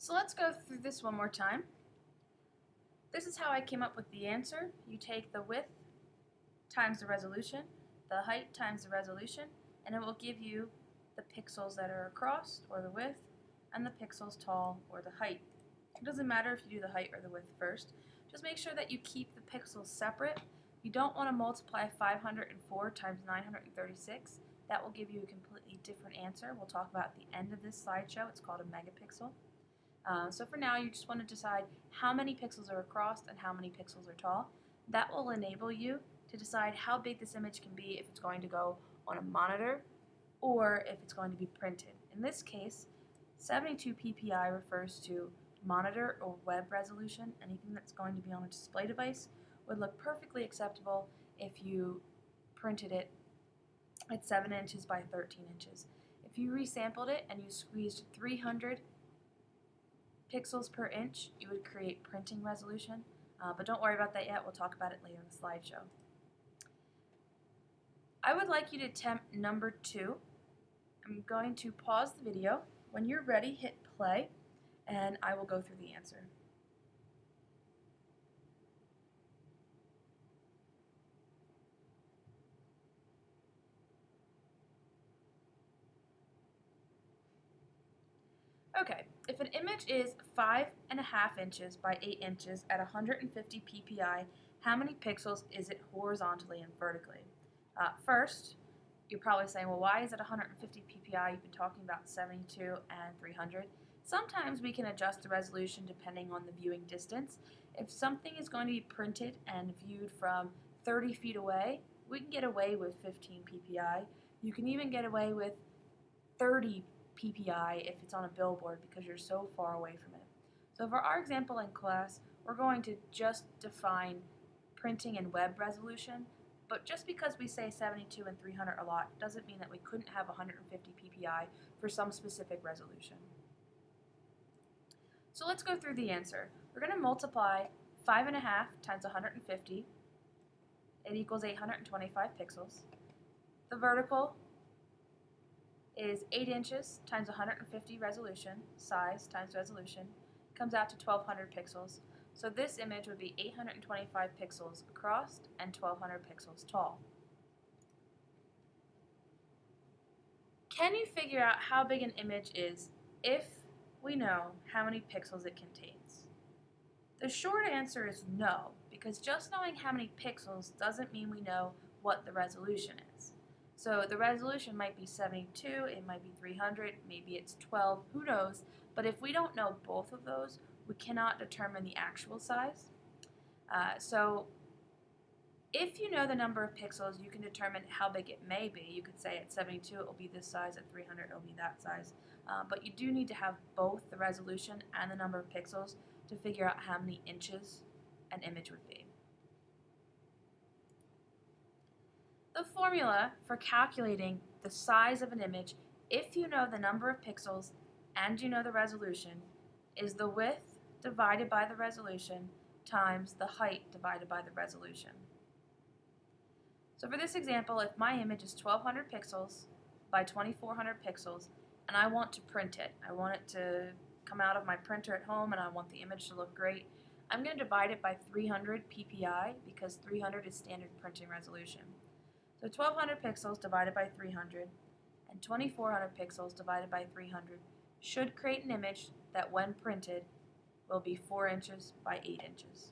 So let's go through this one more time. This is how I came up with the answer. You take the width times the resolution, the height times the resolution, and it will give you the pixels that are across, or the width, and the pixels tall, or the height. It doesn't matter if you do the height or the width first. Just make sure that you keep the pixels separate. You don't want to multiply 504 times 936. That will give you a completely different answer. We'll talk about at the end of this slideshow. It's called a megapixel. Uh, so for now, you just want to decide how many pixels are across and how many pixels are tall. That will enable you to decide how big this image can be if it's going to go on a monitor or if it's going to be printed. In this case, 72 ppi refers to monitor or web resolution. Anything that's going to be on a display device would look perfectly acceptable if you printed it at 7 inches by 13 inches. If you resampled it and you squeezed 300 pixels per inch, you would create printing resolution. Uh, but don't worry about that yet, we'll talk about it later in the slideshow. I would like you to attempt number two. I'm going to pause the video. When you're ready, hit play, and I will go through the answer. Okay, if an image is five and a half inches by eight inches at 150 ppi, how many pixels is it horizontally and vertically? Uh, first, you're probably saying, well, why is it 150 ppi? You've been talking about 72 and 300. Sometimes we can adjust the resolution depending on the viewing distance. If something is going to be printed and viewed from 30 feet away, we can get away with 15 ppi. You can even get away with 30 PPI if it's on a billboard because you're so far away from it. So for our example in class, we're going to just define printing and web resolution, but just because we say 72 and 300 a lot doesn't mean that we couldn't have 150 PPI for some specific resolution. So let's go through the answer. We're going to multiply 5.5 times 150. It equals 825 pixels. The vertical is 8 inches times 150 resolution, size times resolution, comes out to 1200 pixels. So this image would be 825 pixels across and 1200 pixels tall. Can you figure out how big an image is if we know how many pixels it contains? The short answer is no, because just knowing how many pixels doesn't mean we know what the resolution is. So the resolution might be 72, it might be 300, maybe it's 12, who knows. But if we don't know both of those, we cannot determine the actual size. Uh, so if you know the number of pixels, you can determine how big it may be. You could say at 72 it will be this size, at 300 it will be that size. Uh, but you do need to have both the resolution and the number of pixels to figure out how many inches an image would be. The formula for calculating the size of an image, if you know the number of pixels and you know the resolution, is the width divided by the resolution times the height divided by the resolution. So for this example, if my image is 1200 pixels by 2400 pixels, and I want to print it, I want it to come out of my printer at home and I want the image to look great, I'm going to divide it by 300 ppi because 300 is standard printing resolution. So 1200 pixels divided by 300 and 2400 pixels divided by 300 should create an image that when printed will be 4 inches by 8 inches.